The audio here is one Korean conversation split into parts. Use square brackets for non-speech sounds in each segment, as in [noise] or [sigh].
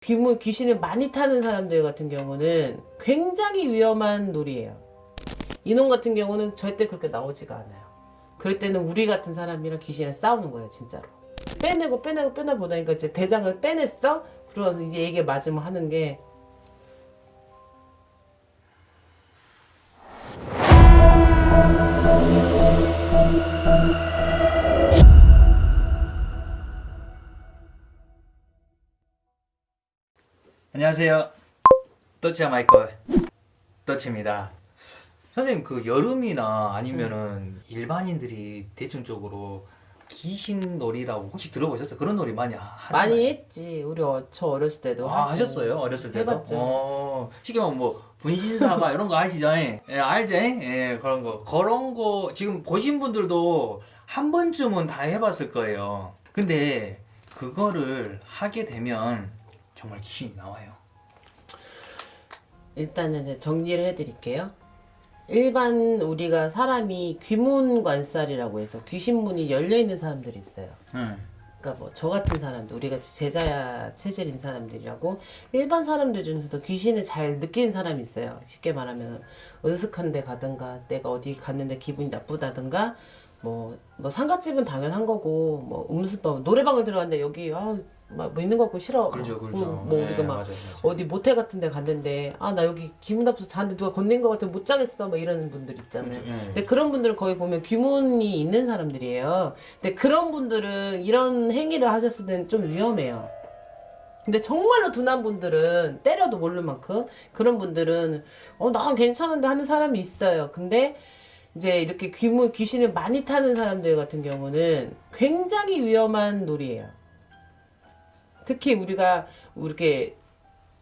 귀무 귀신을 많이 타는 사람들 같은 경우는 굉장히 위험한 놀이에요. 이놈 같은 경우는 절대 그렇게 나오지가 않아요. 그럴 때는 우리 같은 사람이랑 귀신이랑 싸우는 거예요, 진짜로. 빼내고 빼내고 빼내 보다니까 이제 대장을 빼냈어. 그러서 이제 이게 맞으면 하는 게 안녕하세요. 더치야 마이클 더치입니다. 선생님 그 여름이나 아니면은 일반인들이 대중적으로 귀신 놀이라고 혹시 들어보셨어요? 그런 놀이 많이 하- 하잖아요. 많이 했지. 우리 어, 저 어렸을 때도 아, 하고. 하셨어요? 어렸을 때도? 해봤죠. 어, 쉽게 말하면 뭐 분신사바 이런 거 아시죠? 예, 알죠? 예, 그런 거. 그런 거 지금 보신 분들도 한 번쯤은 다 해봤을 거예요. 근데 그거를 하게 되면 정말 귀신이 나와요. 일단은 이제 정리를 해드릴게요. 일반 우리가 사람이 귀문 관살이라고 해서 귀신문이 열려 있는 사람들이 있어요. 응. 그러니까 뭐 저 같은 사람들, 우리 같이 제자야 체질인 사람들이라고 일반 사람들 중에서도 귀신을 잘 느끼는 사람이 있어요. 쉽게 말하면 은숙한 데 가든가 내가 어디 갔는데 기분이 나쁘다든가 뭐, 뭐 상가집은 당연한 거고 뭐 음수방 노래방을 들어갔는데 여기 아 막 뭐 있는 거 같고 싫어. 그렇죠, 그렇죠. 뭐, 뭐 네, 우리가 막 맞아요, 맞아요. 어디 모텔 같은 데 갔는데 아 나 여기 기분 나빠서 자는데 누가 건넨 거 같아 못 자겠어 뭐 이러는 분들 있잖아요. 그렇죠, 예. 근데 그런 분들은 거의 보면 귀문이 있는 사람들이에요. 근데 그런 분들은 이런 행위를 하셨을 때는 좀 위험해요. 근데 정말로 둔한 분들은 때려도 모를 만큼 그런 분들은 어 난 괜찮은데 하는 사람이 있어요. 근데 이제 이렇게 귀문 귀신을 많이 타는 사람들 같은 경우는 굉장히 위험한 놀이에요. 특히 우리가 이렇게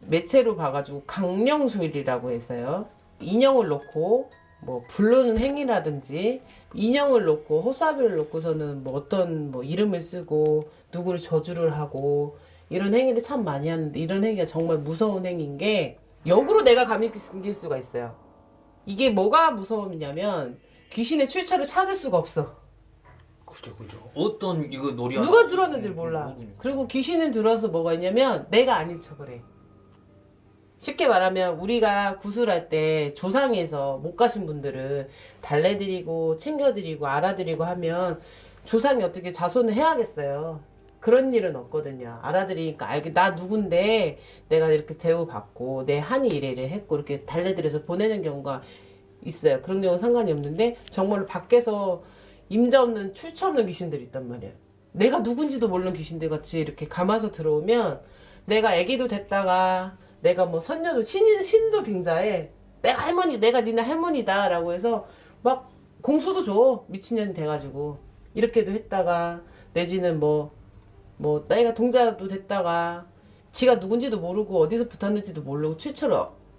매체로 봐가지고 강령술이라고 해서요. 인형을 놓고 뭐 부르는 행위라든지 인형을 놓고 호사비를 놓고서는 뭐 어떤 뭐 이름을 쓰고 누구를 저주를 하고 이런 행위를 참 많이 하는데 이런 행위가 정말 무서운 행위인 게 역으로 내가 감길 수가 있어요. 이게 뭐가 무서우냐면 귀신의 출처를 찾을 수가 없어. 그렇죠, 그렇죠. 어떤 이거 놀이 누가 들었는지 몰라. 모르니까. 그리고 귀신은 들어서 뭐가 있냐면 내가 아닌 척을 해. 쉽게 말하면 우리가 구슬할 때 조상에서 못 가신 분들은 달래드리고 챙겨드리고 알아드리고 하면 조상이 어떻게 자손을 해야겠어요. 그런 일은 없거든요. 알아드리니까 알게 나 누군데 내가 이렇게 대우받고 내 한이 이래를 했고 이렇게 달래드려서 보내는 경우가 있어요. 그런 경우는 상관이 없는데 정말로 밖에서 임자 없는 출처 없는 귀신들이 있단 말이에요. 내가 누군지도 모르는 귀신들 같이 이렇게 감아서 들어오면 내가 아기도 됐다가 내가 뭐 선녀도 신인 신도 빙자에 내가 할머니 내가 니네 할머니다 라고 해서 막 공수도 줘. 미친년이 돼가지고. 이렇게도 했다가 내지는 뭐뭐 나이가 동자도 됐다가 지가 누군지도 모르고 어디서 붙었는지도 모르고 출처를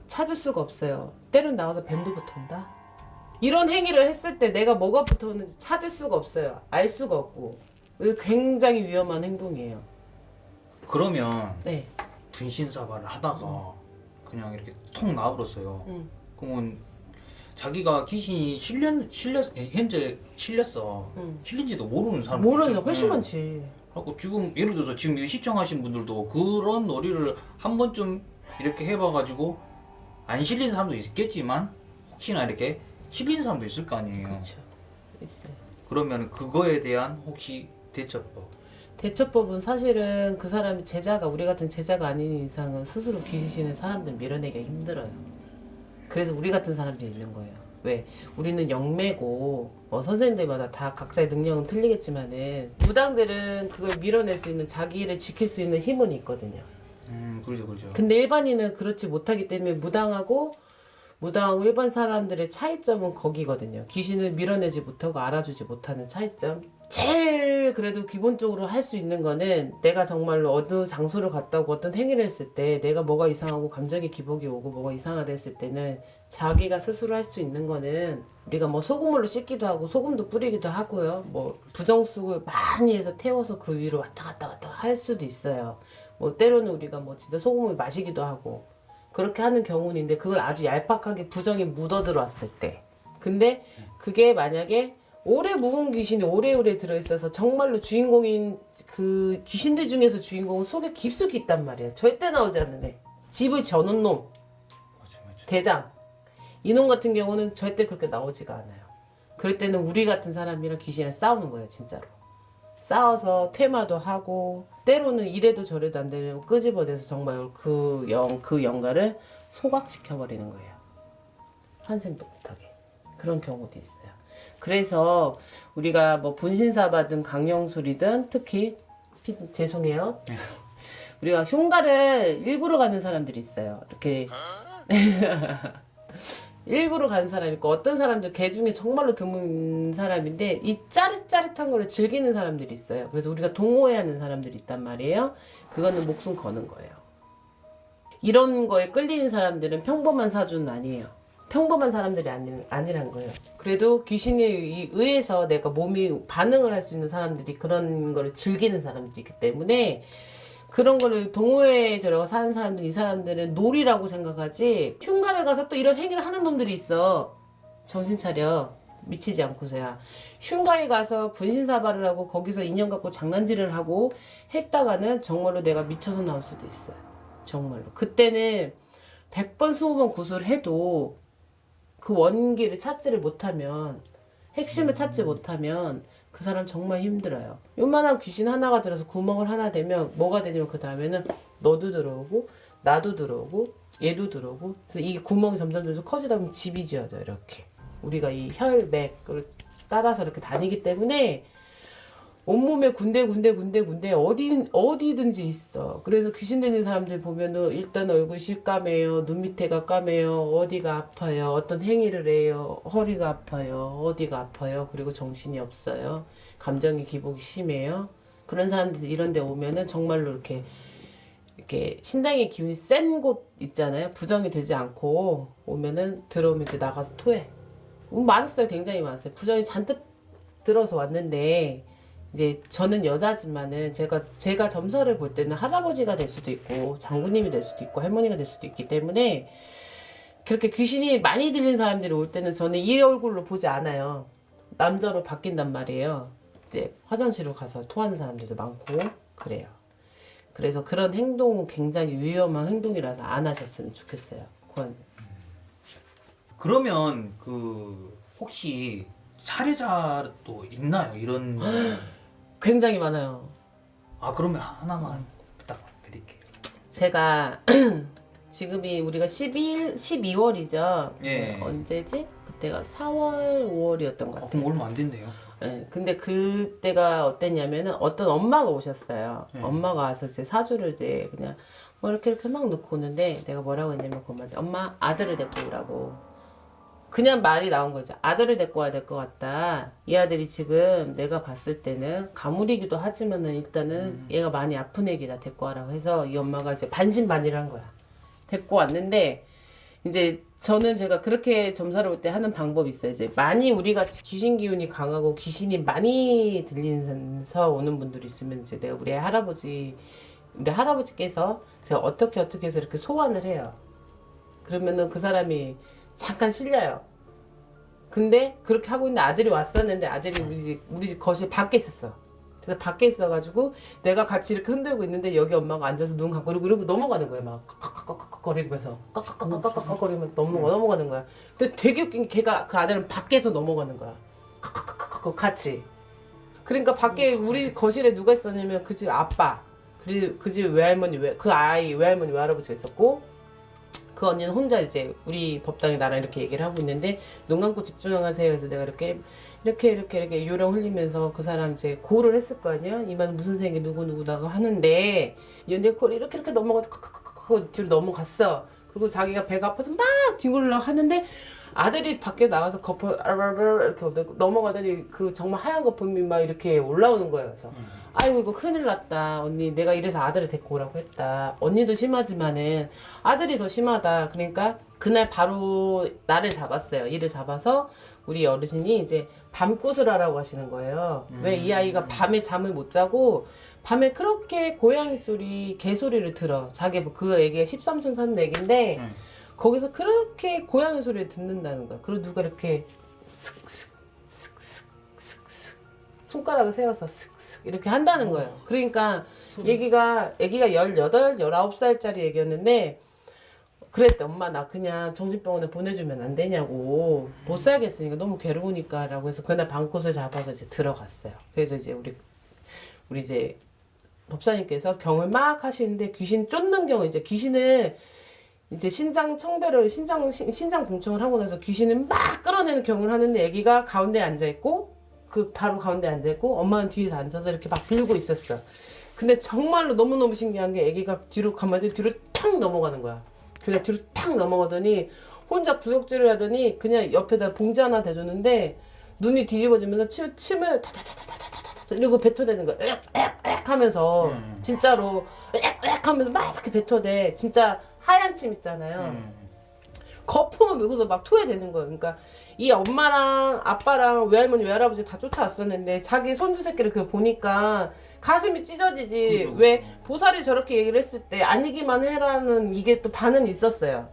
찾을 수가 없어요. 때론 나와서 뱀도 붙어온다 이런 행위를 했을 때 내가 뭐가 붙어오는지 찾을 수가 없어요 알 수가 없고 굉장히 위험한 행동이에요 그러면 네 분신사바를 하다가 그냥 이렇게 통 나와버렸어요. 음. 그러면 자기가 귀신이 실렸 실렸 현재 실렸어. 음. 실린지도 모르는 사람 모르는 게 훨씬 많지 하고 지금 예를 들어서 지금 이 시청하신 분들도 그런 놀이를 한 번쯤 이렇게 해봐가지고 안 실린 사람도 있겠지만 혹시나 이렇게 실린 사람도 있을 거 아니에요. 그렇죠 있어요 그러면 그거에 대한 혹시 대처법? 대처법은 사실은 그 사람이 제자가 우리 같은 제자가 아닌 이상은 스스로 귀신을 사람들 밀어내기가 힘들어요. 그래서 우리 같은 사람들이 있는 거예요. 왜? 우리는 영매고 뭐 선생님들마다 다 각자의 능력은 틀리겠지만은 무당들은 그걸 밀어낼 수 있는 자기를 지킬 수 있는 힘은 있거든요. 음 그렇죠 그렇죠. 근데 일반인은 그렇지 못하기 때문에 무당하고 무당하고 일반 사람들의 차이점은 거기거든요. 귀신을 밀어내지 못하고 알아주지 못하는 차이점. 제일 그래도 기본적으로 할 수 있는 거는 내가 정말로 어느 장소를 갔다 오고 어떤 행위를 했을 때 내가 뭐가 이상하고 감정의 기복이 오고 뭐가 이상하다 했을 때는 자기가 스스로 할 수 있는 거는 우리가 뭐 소금물로 씻기도 하고 소금도 뿌리기도 하고요. 뭐 부정수를 많이 해서 태워서 그 위로 왔다 갔다 왔다 할 수도 있어요. 뭐 때로는 우리가 뭐 진짜 소금을 마시기도 하고 그렇게 하는 경우는 있는데 그걸 아주 얄팍하게 부정이 묻어 들어왔을 때 근데 그게 만약에 오래 묵은 귀신이 오래오래 들어있어서 정말로 주인공인 그 귀신들 중에서 주인공은 속에 깊숙이 있단 말이야. 절대 나오지 않는 애. 집을 저는 놈, 맞아 맞아. 대장. 이놈 같은 경우는 절대 그렇게 나오지가 않아요. 그럴 때는 우리 같은 사람이랑 귀신이랑 싸우는 거예요, 진짜로. 싸워서 퇴마도 하고 때로는 이래도 저래도 안 되면 끄집어내서 정말 그 영, 그 영가를 소각시켜버리는 거예요. 환생도 못하게. 그런 경우도 있어요. 그래서 우리가 뭐 분신사 받은 강령술이든 특히 피- 죄송해요. [laughs] 우리가 흉가를 일부러 가는 사람들이 있어요. 이렇게 [laughs] 일부러 가는 사람이 있고 어떤 사람들 개 중에 정말로 드문 사람인데 이 짜릿짜릿한 거를 즐기는 사람들이 있어요. 그래서 우리가 동호회하는 사람들이 있단 말이에요. 그거는 목숨 거는 거예요. 이런 거에 끌리는 사람들은 평범한 사주는 아니에요. 평범한 사람들이 아니, 아니란 거예요. 그래도 귀신에 의- 의해서 내가 몸이 반응을 할 수 있는 사람들이 그런 거를 즐기는 사람들이 있기 때문에 그런 거를 동호회에 들어가 사는 사람들 이 사람들은 놀이라고 생각하지 흉가를 가서 또 이런 행위를 하는 놈들이 있어. 정신 차려. 미치지 않고서야. 흉가에 가서 분신사발을 하고 거기서 인연 갖고 장난질을 하고 했다가는 정말로 내가 미쳐서 나올 수도 있어요 정말로. 그때는 100번 20번 구술을 해도 그 원기를 찾지를 못하면 핵심을 찾지 못하면 그 사람 정말 힘들어요. 요만한 귀신 하나가 들어서 구멍을 하나 되면 뭐가 되냐면 그 다음에는 너도 들어오고 나도 들어오고 얘도 들어오고 그래서 이 구멍이 점점 점점 커지다 보면 집이 지어져 이렇게 우리가 이 혈맥을 따라서 이렇게 다니기 때문에 온몸에 군데 군데 군데 군데 어디 어디든지 있어. 그래서 귀신 들린 사람들 보면은 일단 얼굴 실까매요, 눈 밑에가 까매요, 어디가 아파요, 어떤 행위를 해요, 허리가 아파요, 어디가 아파요, 그리고 정신이 없어요, 감정의 기복이 심해요. 그런 사람들이 이런 데 오면은 정말로 이렇게 이렇게 신당의 기운이 센 곳 있잖아요. 부정이 되지 않고 오면은 들어오면 이제 나가서 토해. 음, 많았어요. 굉장히 많았어요. 부정이 잔뜩 들어서 왔는데 이제 저는 여자지만은 제가 제가 점서를 볼 때는 할아버지가 될 수도 있고 장군님이 될 수도 있고 할머니가 될 수도 있기 때문에 그렇게 귀신이 많이 들린 사람들이 올 때는 저는 이 얼굴로 보지 않아요. 남자로 바뀐단 말이에요. 이제 화장실로 가서 토하는 사람들도 많고 그래요. 그래서 그런 행동은 굉장히 위험한 행동이라서 안 하셨으면 좋겠어요. 권. 그러면 그 혹시 사례자도 있나요? 이런 [gasps] 굉장히 많아요. 아 그러면 하나만 부탁드릴게요. 제가 [clears throat] 지금이 우리가 12일, 12월이죠. 예. 언제지? 그때가 4월, 5월이었던 것 아, 같아요. 그럼 얼마 안 됐네요. 예, 근데 그때가 어땠냐면은 어떤 엄마가 오셨어요. 네. 엄마가 와서 이제 사주를 이제 그냥 뭐 이렇게 이렇게 막 놓고 오는데 내가 뭐라고 했냐면 그 엄마한테 엄마 아들을 데리고 오라고. 그냥 말이 나온 거죠. 아들을 데리고 와야 될 것 같다. 이 아들이 지금 내가 봤을 때는 가물이기도 하지만은 일단은 얘가 많이 아픈 애기다 데리고 와라고 해서 이 엄마가 이제 반신반의를 한 거야. 데리고 왔는데 이제 저는 제가 그렇게 점사를 볼때 하는 방법이 있어요. 이제 많이 우리 같이 귀신 기운이 강하고 귀신이 많이 들리면서 오는 분들이 있으면 이제 내가 우리 할아버지 우리 할아버지께서 제가 어떻게 어떻게 해서 이렇게 소환을 해요. 그러면은 그 사람이 잠깐 실려요. 근데 그렇게 하고 있는데 아들이 왔었는데 아들이 우리 집 우리 집 거실 밖에 있었어. 그래서 밖에 있어가지고 내가 같이 이렇게 흔들고 있는데 여기 엄마가 앉아서 눈 감고 이러고 이러고 넘어가는 거야 막 깍깍깍깍거리면서 깍깍깍깍깍거리면서 넘어가 넘어가는 거야. 근데 되게 웃긴 게 걔가 그 아들은 밖에서 넘어가는 거야. 깍깍깍깍 같이. 그러니까 밖에 우리 거실에 누가 있었냐면 그 집 아빠 그리고 그 집 외할머니 외, 그 아이 외할머니 외할아버지가 있었고 그 언니는 혼자 이제 우리 법당에 나랑 이렇게 얘기를 하고 있는데 눈 감고 집중하세요. 해서 내가 이렇게 이렇게 이렇게 이렇게 요령 흘리면서 그 사람 이제 고를 했을 거 아니야? 이만 무슨 생이 누구 누구다고 하는데 연대 코를 이렇게 이렇게 넘어가서 칵칵칵칵 뒤로 넘어갔어. 그리고 자기가 배가 아파서 막 뒤굴러 하는데 아들이 밖에 나와서 거품 이렇게 넘어가더니 그 정말 하얀 거품이 막 이렇게 올라오는 거예요. 그래서 아이고 이거 큰일 났다. 언니 내가 이래서 아들을 데리고 오라고 했다. 언니도 심하지만은 아들이 더 심하다. 그러니까 그날 바로 나를 잡았어요. 이를 잡아서 우리 어르신이 이제 밤굿을 하라고 하시는 거예요. 왜이 아이가 밤에 잠을 못 자고 밤에 그렇게 고양이 소리 개 소리를 들어. 자기 뭐그 애기가 13층 사는 애기인데 음. 거기서 그렇게 고양이 소리를 듣는다는 거야. 그리고 누가 이렇게 슥슥 슥슥 손가락을 세워서 슥슥 이렇게 한다는 거예요. 그러니까 손- 얘기가 애기가 18, 19살짜리 애기였는데 그랬대. 엄마 나 그냥 정신병원에 보내주면 안 되냐고. 못 살겠으니까 너무 괴로우니까 라고 해서 그날 방구을 잡아서 이제 들어갔어요. 그래서 이제 우리 우리 이제 법사님께서 경을 막 하시는데 귀신 쫓는 경우 이제 귀신을 이제 신장 청배를 신장 신- 신장 공청을 하고 나서 귀신을 막 끌어내는 경을 하는데 애기가 가운데 앉아 있고 그 바로 가운데 앉아 있고 엄마는 뒤에서 앉아서 이렇게 막 들고 있었어. 근데 정말로 너무 너무 신기한 게 애기가 뒤로 가만히 뒤로 탁 넘어가는 거야. 그냥 뒤로 탁 넘어가더니 혼자 구역질을 하더니 그냥 옆에다 봉지 하나 대줬는데 눈이 뒤집어지면서 침, 침을 타타타타타타타 이러고 뱉어대는 거야. 으악 하면서 음. 진짜로 으악 하면서 막 이렇게 뱉어대. 진짜 하얀 침 있잖아요. 음. 거품을 물고서 막 토해대는 거예요. 그러니까 이 엄마랑 아빠랑 외할머니 외할아버지 다 쫓아왔었는데 자기 손주 새끼를 그 보니까 가슴이 찢어지지. 그죠. 왜 보살이 저렇게 얘기를 했을 때 아니기만 해라는 이게 또 반은 있었어요.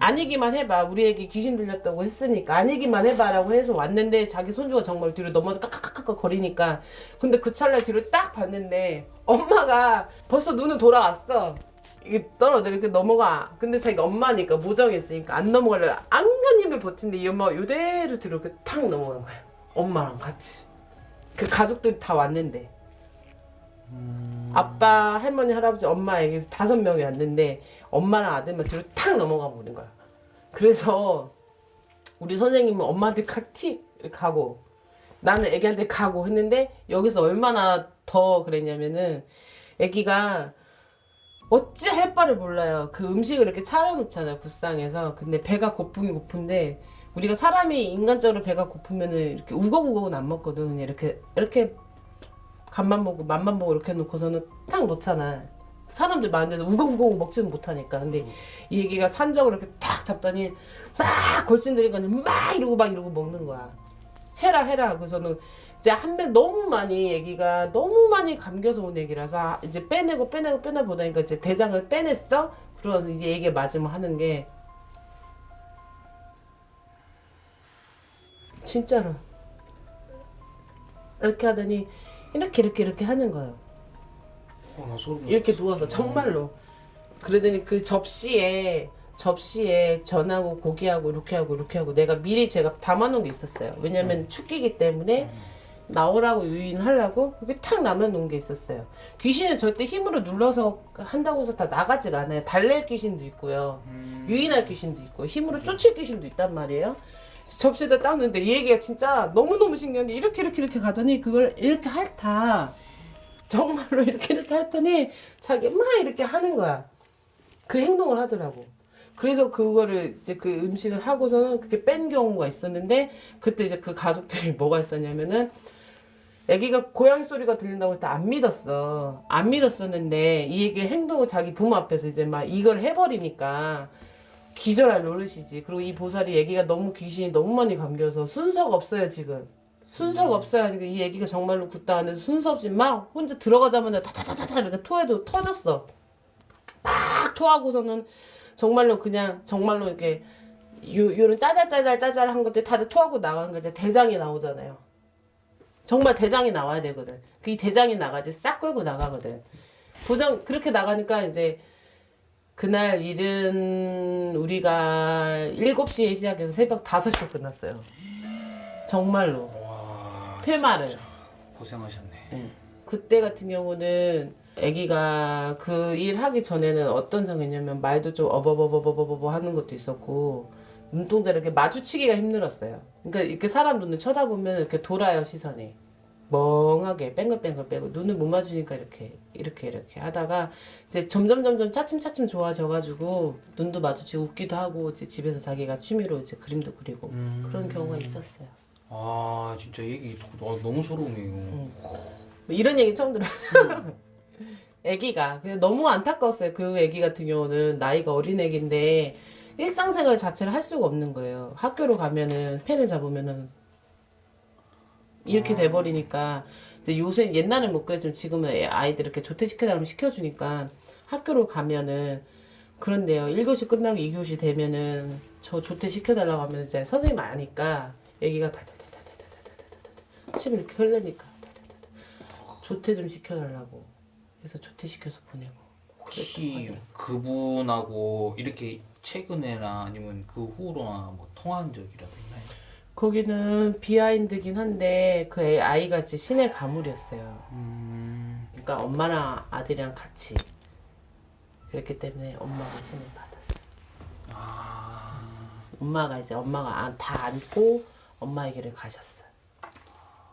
아니기만 해봐. 우리 애기 귀신 들렸다고 했으니까 아니기만 해봐 라고 해서 왔는데 자기 손주가 정말 뒤로 넘어져 깍깍깍깍 거리니까 근데 그 찰나에 뒤로 딱 봤는데 엄마가 벌써 눈을 돌아왔어. 이게 떨어져 이렇게 넘어가. 근데 자기가 엄마니까 모정했으니까 안 넘어가려고 안간힘을 버틴데 이 엄마가 요대로 뒤로 이렇게 탁 넘어간 거야. 엄마랑 같이. 그 가족들이 다 왔는데. 아빠, 할머니, 할아버지, 엄마 애기 다섯 명이 왔는데 엄마랑 아들만 뒤로 탁 넘어가 버린 거야. 그래서 우리 선생님은 엄마한테 칵틱 이렇게 가고 나는 애기한테 가고 했는데 여기서 얼마나 더 그랬냐면은 애기가 어찌 할 바를 몰라요. 그 음식을 이렇게 차려놓잖아요, 불상에서. 근데 배가 고프긴 고픈데, 우리가 사람이 인간적으로 배가 고프면은 이렇게 우걱우걱은 안 먹거든. 그냥 이렇게, 이렇게 간만 보고 맛만 보고 이렇게 놓고서는 딱 놓잖아. 사람들 많은 데서 우걱우걱 먹지는 못하니까. 근데 이 얘기가 산적을 이렇게 탁 잡더니 막 골신 들이니까 막 이러고 막 이러고 먹는 거야. 해라 해라. 그래서는 이제 한 배 너무 많이 애기가 너무 많이 감겨서 온 애기라서 이제 빼내고 빼내고 빼내 보다니까 이제 대장을 빼냈어. 그러면서 이제 얘기 맞으면 하는 게 진짜로 이렇게 하더니 이렇게 이렇게 이렇게 하는 거예요. 어, 이렇게. 누워서 정말로 그러더니 그 접시에 접시에 전하고 고기하고 이렇게 하고 이렇게 하고 내가 미리 제가 담아놓은 게 있었어요. 왜냐면 축기기 때문에 나오라고 유인하려고 그게 탁 남아놓은 게 있었어요. 귀신은 절대 힘으로 눌러서 한다고 해서 다 나가지가 않아요. 달랠 귀신도 있고요. 음. 유인할 귀신도 있고 힘으로 쫓을 귀신도 있단 말이에요. 접시에다 닦는데 이 얘기가 진짜 너무너무 신기한 게 이렇게 이렇게 이렇게 가더니 그걸 이렇게 핥아. 정말로 이렇게 이렇게 했더니 자기 막 이렇게 하는 거야. 그 행동을 하더라고. 그래서 그거를 이제 그 음식을 하고서는 그게 뺀 경우가 있었는데 그때 이제 그 가족들이 뭐가 있었냐면은 애기가 고양이 소리가 들린다고 때안 믿었어. 안 믿었었는데 이 얘기 행동을 자기 부모 앞에서 이제 막 이걸 해버리니까 기절할 노릇이지. 그리고 이 보살이 애기가 너무 귀신이 너무 많이 감겨서 순서가 없어요 지금. 순서가 없어요. 그러니까 이 애기가 정말로 굳다 안에서 순서 없이 막 혼자 들어가자마자 타타타타 이렇게 토해도 터졌어. 막 토하고서는 정말로 그냥 정말로 이렇게 요 요런 짜잘짜잘 짜잘한 것들 다들 토하고 나가는 거 이제 대장이 나오잖아요. 정말 대장이 나와야 되거든. 그 이 대장이 나가지 싹 끌고 나가거든. 부정 그렇게 나가니까 이제 그날 일은 우리가 7시에 시작해서 새벽 5시에 끝났어요. 정말로. 와 퇴마를. 고생하셨네. 예. 그때 같은 경우는 아기가 그 일 하기 전에는 어떤 상황이냐면 말도 좀 어버버버버버버 하는 것도 있었고 눈동자를 이렇게 마주치기가 힘들었어요. 그러니까 이렇게 사람 눈을 쳐다보면 이렇게 돌아요 시선이 멍하게 뺑글뺑글 빼고 눈을 못 마주니까 이렇게 이렇게 이렇게 하다가 이제 점점 점점 차츰차츰 좋아져가지고 눈도 마주치고 웃기도 하고 이제 집에서 자기가 취미로 이제 그림도 그리고 음. 그런 경우가 있었어요. 아 진짜 얘기 나- 너무 소름이에요. 뭐 이런 얘기 처음 들었어요. 아기가 근데 너무 안타까웠어요. 그 아기 같은 경우는 나이가 어린 아기인데 일상생활 자체를 할 수가 없는 거예요. 학교로 가면은 펜을 잡으면은 이렇게 돼버리니까 이제 요새 옛날엔 못 그랬지만 지금은 애- 아이들 이렇게 조퇴시켜달라면 시켜주니까 학교로 가면은 그런데요. 1교시 끝나고 2교시 되면은 저 조퇴 시켜달라고 하면 이제 선생님 아니까 달달달달달달달달달 침 이렇게 흘리니까 조퇴 좀 시켜달라고 그래서 조퇴 시켜서 보내고 혹시 그분하고 이렇게 최근에나 아니면 그 후로나 뭐 통화한 적이라도 있나요? 거기는 비하인드긴 한데 그 애- 아이가 이제 신의 가물이었어요. 음, 그러니까 엄마랑 아들이랑 같이 그랬기 때문에 엄마가 신을 받았어 아, 엄마가 이제 엄마가 안- 다 안고 엄마의 길을 가셨어요.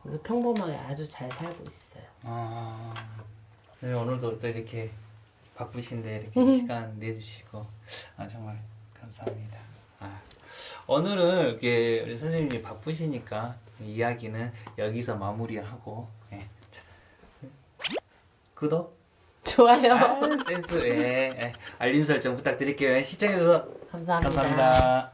그래서 평범하게 아주 잘 살고 있어요. 아, 네, 오늘도 또 이렇게 바쁘신데 이렇게 시간 내주시고 아 정말 감사합니다. 아, 오늘은 이렇게 우리 선생님이 바쁘시니까 이야기는 여기서 마무리하고 예. 자, 구독, 좋아요 아, 센스, 예, 예. 알림 설정 부탁드릴게요. 시청해주셔서 감사합니다. 감사합니다.